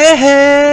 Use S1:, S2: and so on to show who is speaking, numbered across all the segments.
S1: Hey, hey!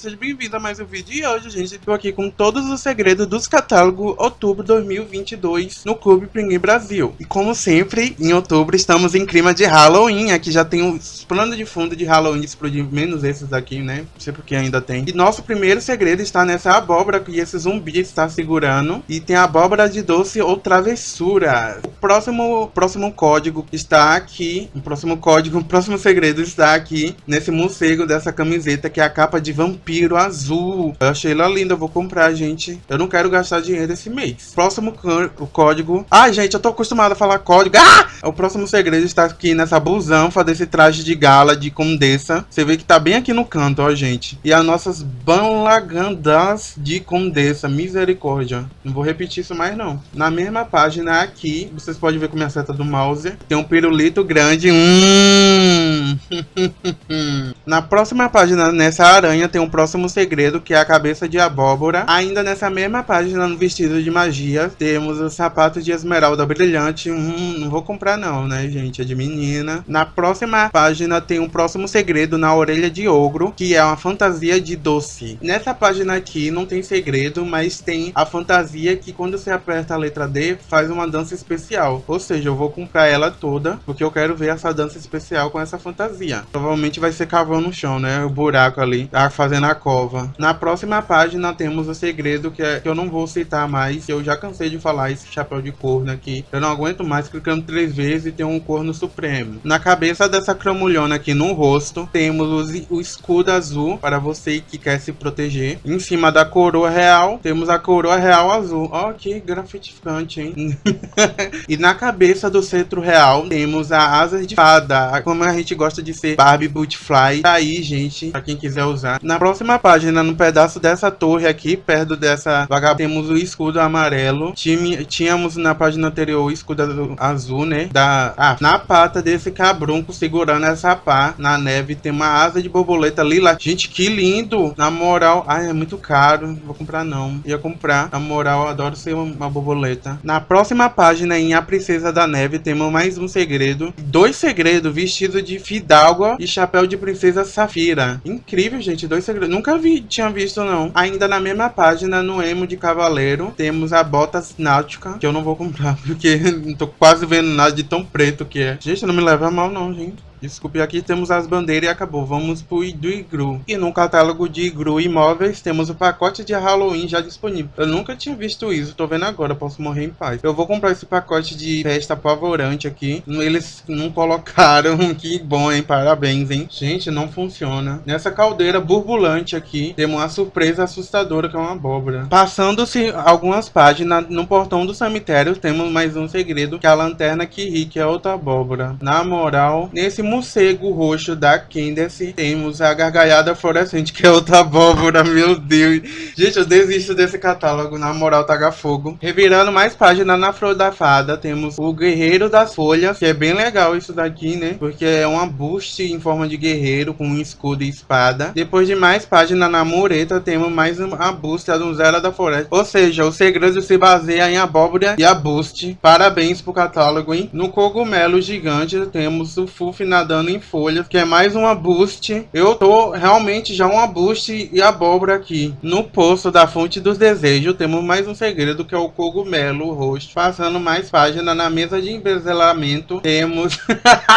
S1: Seja bem-vindo a mais um vídeo. E hoje, gente, estou aqui com todos os segredos dos catálogos outubro 2022 no Clube Pinguim Brasil. E como sempre, em outubro estamos em clima de Halloween. Aqui já tem os planos de fundo de Halloween explodir, menos esses daqui, né? Não sei porque ainda tem. E nosso primeiro segredo está nessa abóbora que esse zumbi está segurando. E tem a abóbora de doce ou travessura. O próximo, próximo código está aqui. O próximo código, o próximo segredo está aqui nesse morcego dessa camiseta que é a capa de vampiro azul. Eu achei ela linda, eu vou comprar, gente. Eu não quero gastar dinheiro esse mês. Próximo o código. Ai, gente, eu tô acostumado a falar código. Ah! O próximo segredo está aqui nessa busanfa desse traje de gala de condessa. Você vê que tá bem aqui no canto, ó, gente. E as nossas banlagandas de condessa. Misericórdia. Não vou repetir isso mais, não. Na mesma página aqui, vocês podem ver com minha seta do mouse. Tem um pirulito grande. Hum. Na próxima página, nessa aranha, tem um próximo segredo, que é a cabeça de abóbora. Ainda nessa mesma página, no vestido de magia, temos o sapato de esmeralda brilhante. Hum, não vou comprar não, né, gente? É de menina. Na próxima página, tem um próximo segredo na orelha de ogro, que é uma fantasia de doce. Nessa página aqui, não tem segredo, mas tem a fantasia que quando você aperta a letra D, faz uma dança especial. Ou seja, eu vou comprar ela toda, porque eu quero ver essa dança especial com essa fantasia. Provavelmente vai ser cavando no chão, né? O buraco ali, tá fazendo a cova. Na próxima página temos o segredo que, é, que eu não vou citar mais. Eu já cansei de falar esse chapéu de corno aqui. Eu não aguento mais clicando três vezes e tem um corno supremo. Na cabeça dessa cramulhona aqui no rosto, temos o, escudo azul para você que quer se proteger. Em cima da coroa real, temos a coroa real azul. Ó, oh, que grafitificante, hein? e na cabeça do centro real, temos a asa de fada. Como a gente gosta de ser Barbie Bootfly. Tá aí, gente, pra quem quiser usar. Na próxima página, no pedaço dessa torre aqui, perto dessa vagabunda, temos o escudo amarelo. Tínhamos na página anterior o escudo azul, né? Da, ah, na pata desse cabrunco segurando essa pá na neve tem uma asa de borboleta lila. Gente, que lindo! Na moral, ai, é muito caro. Não vou comprar não. Ia comprar. Na moral, adoro ser uma borboleta. Na próxima página, em A Princesa da Neve, temos mais um segredo. Dois segredos vestidos de fidalga e chapéu de princesa Safira. Incrível, gente. Dois segredos. Nunca vi, tinha visto, não. Ainda na mesma página, no emo de cavaleiro, temos a botas náutica, que eu não vou comprar, porque não tô quase vendo nada de tão preto que é. Gente, não me leva mal, não, gente. Desculpe, aqui temos as bandeiras e acabou. Vamos pro do Igru. E no catálogo de Igru Imóveis temos o pacote de Halloween já disponível. Eu nunca tinha visto isso, tô vendo agora, posso morrer em paz. Eu vou comprar esse pacote de festa apavorante aqui. Eles não colocaram, que bom, hein? Parabéns, hein? Gente, não funciona. Nessa caldeira burbulante aqui, temos uma surpresa assustadora que é uma abóbora. Passando-se algumas páginas, no portão do cemitério temos mais um segredo, que é a lanterna que ri, que é outra abóbora. Na moral, nesse morcego roxo da Candace, temos a gargalhada fluorescente, que é outra abóbora, meu Deus. Gente, eu desisto desse catálogo, na moral, taga fogo. Revirando mais página na Flor da Fada, temos o Guerreiro das Folhas, que é bem legal isso daqui, né? Porque é uma boost em forma de guerreiro, com um escudo e espada. Depois de mais página na mureta, temos mais uma boost, a donzela da floresta. Ou seja, o segredo se baseia em abóbora e a boost. Parabéns pro catálogo, hein? No cogumelo gigante, temos o Full na nadando em folhas, que é mais uma boost. Eu tô realmente já uma boost e abóbora aqui. No poço da fonte dos desejos, temos mais um segredo, que é o cogumelo roxo. Passando mais página na mesa de embezelamento, temos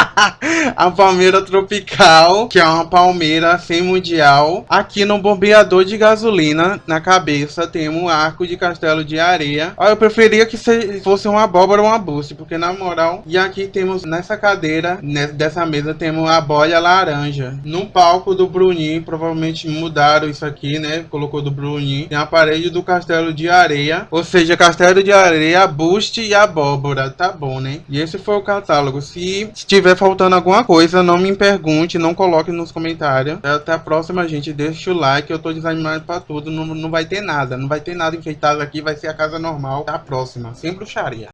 S1: a palmeira tropical, que é uma palmeira sem mundial. Aqui no bombeador de gasolina, na cabeça, temos um arco de castelo de areia. eu preferia que fosse uma abóbora ou uma boost, porque na moral... E aqui temos nessa cadeira, dessa mesa temos a bolha laranja. No palco do Bruninho, provavelmente mudaram isso aqui, né? Colocou do Bruninho. Tem a parede do castelo de areia. Ou seja, castelo de areia, buste e abóbora. Tá bom, né? E esse foi o catálogo. Se estiver faltando alguma coisa, não me pergunte, não coloque nos comentários. Até a próxima, gente. Deixa o like. Eu tô desanimado pra tudo. Não, não vai ter nada. Não vai ter nada enfeitado aqui. Vai ser a casa normal. Até a próxima. Sem bruxaria.